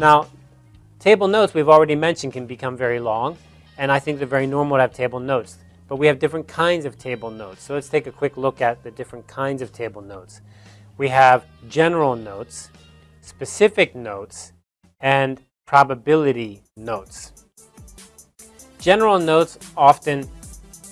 Now, table notes we've already mentioned can become very long, and I think they're very normal to have table notes. But we have different kinds of table notes. So let's take a quick look at the different kinds of table notes. We have general notes, specific notes, and probability notes. General notes often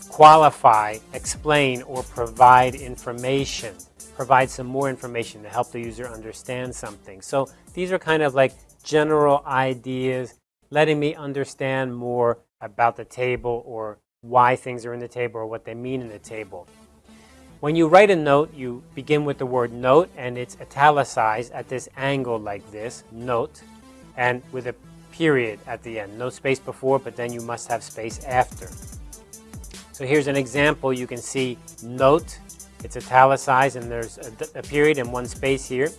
qualify, explain, or provide information, provide some more information to help the user understand something. So these are kind of like general ideas, letting me understand more about the table or why things are in the table or what they mean in the table. When you write a note, you begin with the word note and it's italicized at this angle like this, note, and with a period at the end. No space before, but then you must have space after. So here's an example. You can see note, it's italicized and there's a, a period and one space here.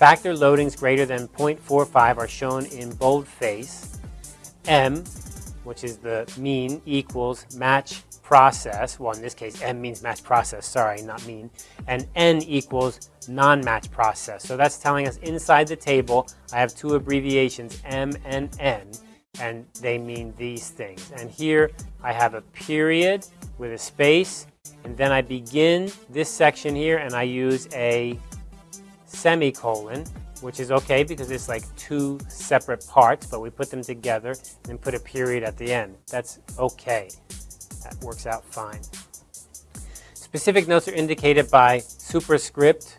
Factor loadings greater than 0.45 are shown in boldface. M, which is the mean, equals match process. Well, in this case, M means match process, sorry, not mean. And N equals non-match process. So that's telling us inside the table, I have two abbreviations, M and N, and they mean these things. And here I have a period with a space, and then I begin this section here and I use a semicolon, which is okay because it's like two separate parts, but we put them together and put a period at the end. That's okay. That works out fine. Specific notes are indicated by superscript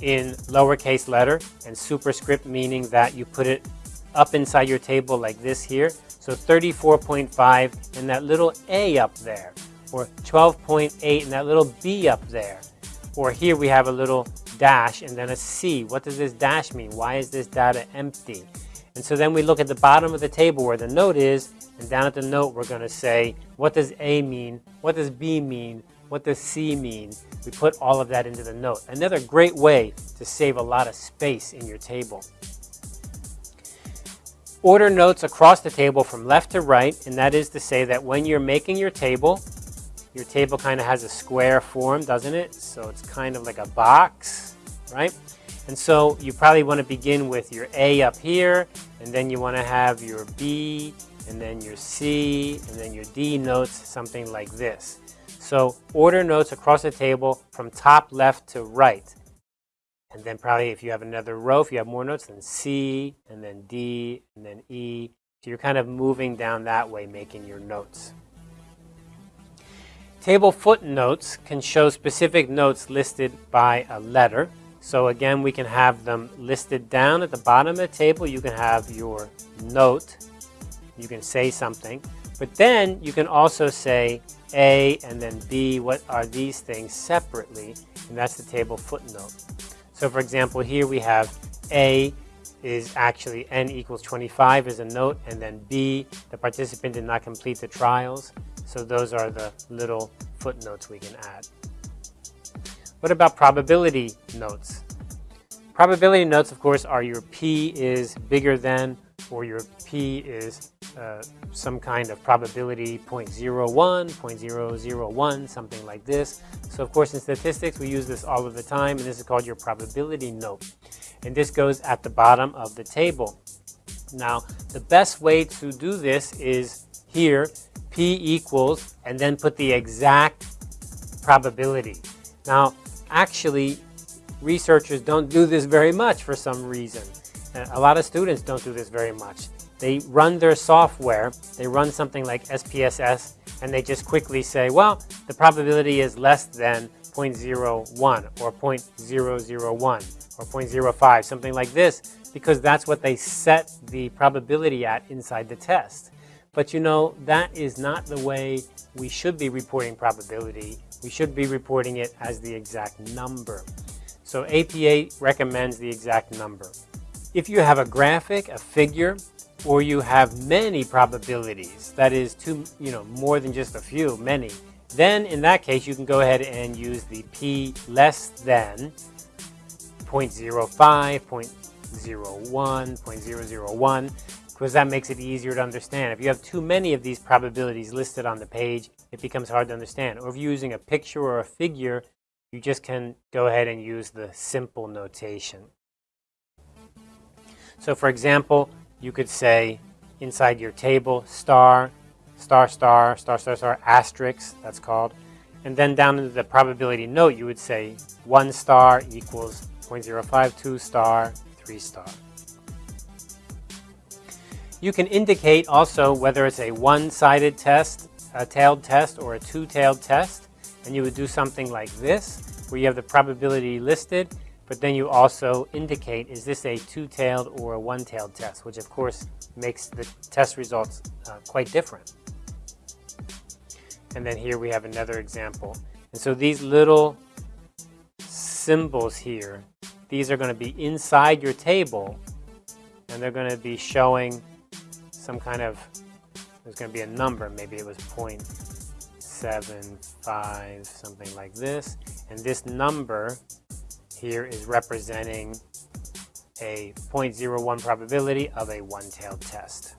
in lowercase letter and superscript meaning that you put it up inside your table like this here. So 34.5 and that little A up there or 12.8 and that little B up there. Or here we have a little dash and then a C. What does this dash mean? Why is this data empty? And so then we look at the bottom of the table where the note is, and down at the note we're going to say, what does A mean? What does B mean? What does C mean? We put all of that into the note. Another great way to save a lot of space in your table. Order notes across the table from left to right, and that is to say that when you're making your table, your table kind of has a square form, doesn't it? So it's kind of like a box, right? And so you probably want to begin with your A up here, and then you want to have your B, and then your C, and then your D notes, something like this. So order notes across the table from top left to right. And then probably if you have another row, if you have more notes, then C, and then D, and then E. So you're kind of moving down that way, making your notes. Table footnotes can show specific notes listed by a letter. So again, we can have them listed down at the bottom of the table. You can have your note. You can say something. But then you can also say A and then B, what are these things separately? And that's the table footnote. So for example, here we have A is actually N equals 25 is a note, and then B, the participant did not complete the trials. So those are the little footnotes we can add. What about probability notes? Probability notes, of course, are your P is bigger than or your P is uh, some kind of probability 0.01, 0.001, something like this. So of course in statistics we use this all of the time and this is called your probability note. And this goes at the bottom of the table. Now the best way to do this is here P equals and then put the exact probability. Now actually researchers don't do this very much for some reason. A lot of students don't do this very much. They run their software, they run something like SPSS, and they just quickly say, well, the probability is less than 0.01 or 0.001 or 0.05, something like this, because that's what they set the probability at inside the test. But you know, that is not the way we should be reporting probability. We should be reporting it as the exact number. So APA recommends the exact number. If you have a graphic, a figure, or you have many probabilities, that is two, you know, more than just a few, many, then in that case you can go ahead and use the p less than 0.05, 0.01, 0.001, because that makes it easier to understand. If you have too many of these probabilities listed on the page, it becomes hard to understand. Or if you're using a picture or a figure, you just can go ahead and use the simple notation. So for example, you could say inside your table, star, star, star, star, star, star, asterisk, that's called. And then down into the probability note, you would say 1 star equals 0.052 star, 3 star. You can indicate also whether it's a one-sided test, a tailed test, or a two-tailed test. And you would do something like this, where you have the probability listed, but then you also indicate, is this a two-tailed or a one-tailed test, which of course makes the test results uh, quite different. And then here we have another example. And so these little symbols here, these are going to be inside your table, and they're going to be showing some kind of, there's going to be a number, maybe it was 0.75, something like this. And this number here is representing a 0.01 probability of a one-tailed test.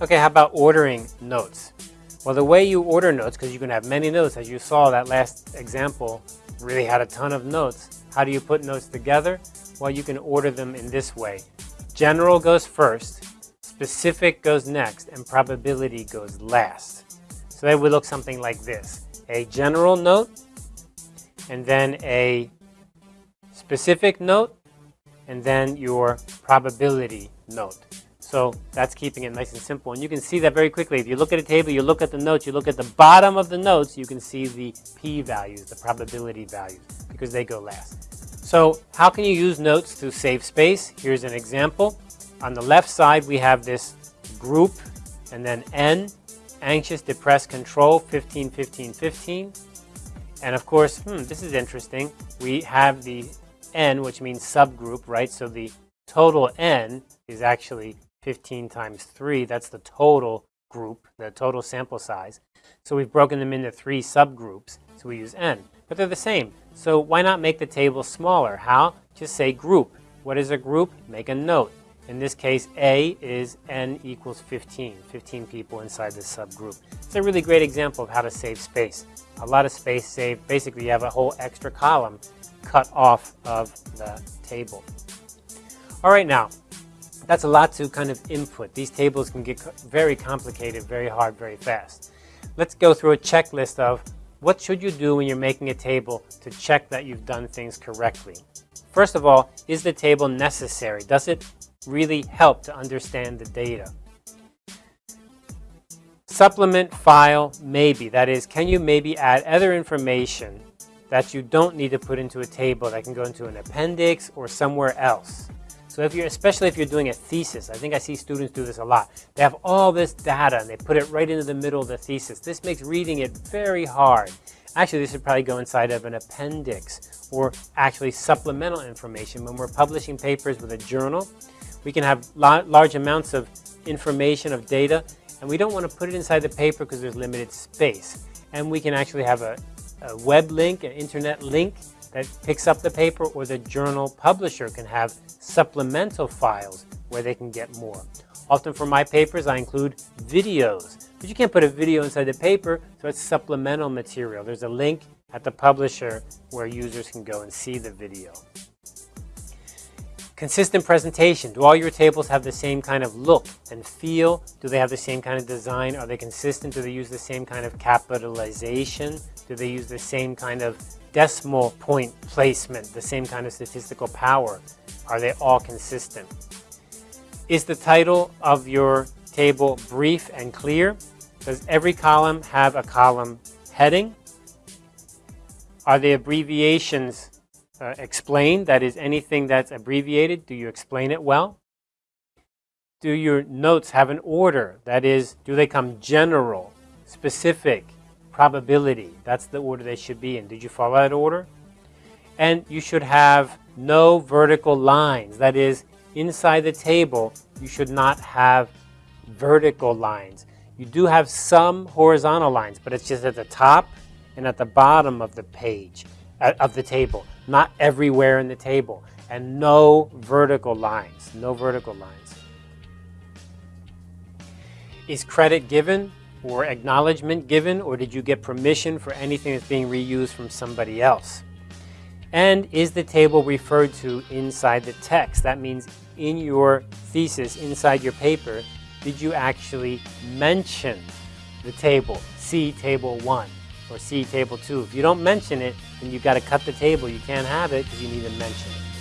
Okay, how about ordering notes? Well, the way you order notes, because you can have many notes, as you saw that last example really had a ton of notes. How do you put notes together? Well, you can order them in this way. General goes first, specific goes next, and probability goes last. So that would look something like this. A general note, and then a specific note, and then your probability note. So that's keeping it nice and simple. And you can see that very quickly. If you look at a table, you look at the notes, you look at the bottom of the notes, you can see the p-values, the probability values, because they go last. So how can you use notes to save space? Here's an example. On the left side, we have this group, and then N, anxious, depressed, control, 15, 15, 15. And of course, hmm, this is interesting. We have the N, which means subgroup, right? So the total N is actually 15 times 3, that's the total group, the total sample size. So we've broken them into three subgroups, so we use n. But they're the same, so why not make the table smaller? How? Just say group. What is a group? Make a note. In this case, A is n equals 15, 15 people inside this subgroup. It's a really great example of how to save space. A lot of space saved. Basically, you have a whole extra column cut off of the table. All right, now, that's a lot to kind of input. These tables can get very complicated, very hard, very fast. Let's go through a checklist of what should you do when you're making a table to check that you've done things correctly. First of all, is the table necessary? Does it really help to understand the data? Supplement file, maybe. That is, can you maybe add other information that you don't need to put into a table that can go into an appendix or somewhere else? So if you're, especially if you're doing a thesis, I think I see students do this a lot. They have all this data and they put it right into the middle of the thesis. This makes reading it very hard. Actually, this should probably go inside of an appendix or actually supplemental information. When we're publishing papers with a journal, we can have large amounts of information, of data, and we don't want to put it inside the paper because there's limited space. And we can actually have a, a web link, an internet link that picks up the paper or the journal publisher can have supplemental files where they can get more. Often for my papers, I include videos, but you can't put a video inside the paper, so it's supplemental material. There's a link at the publisher where users can go and see the video. Consistent presentation. Do all your tables have the same kind of look and feel? Do they have the same kind of design? Are they consistent? Do they use the same kind of capitalization? Do they use the same kind of decimal point placement, the same kind of statistical power? Are they all consistent? Is the title of your table brief and clear? Does every column have a column heading? Are the abbreviations uh, explained? That is, anything that's abbreviated, do you explain it well? Do your notes have an order? That is, do they come general, specific, probability. That's the order they should be in. Did you follow that order? And you should have no vertical lines. That is, inside the table, you should not have vertical lines. You do have some horizontal lines, but it's just at the top and at the bottom of the page, uh, of the table, not everywhere in the table. And no vertical lines, no vertical lines. Is credit given? Or acknowledgement given, or did you get permission for anything that's being reused from somebody else? And is the table referred to inside the text? That means in your thesis, inside your paper, did you actually mention the table? See table one or see table two. If you don't mention it, then you've got to cut the table. You can't have it because you need to mention it.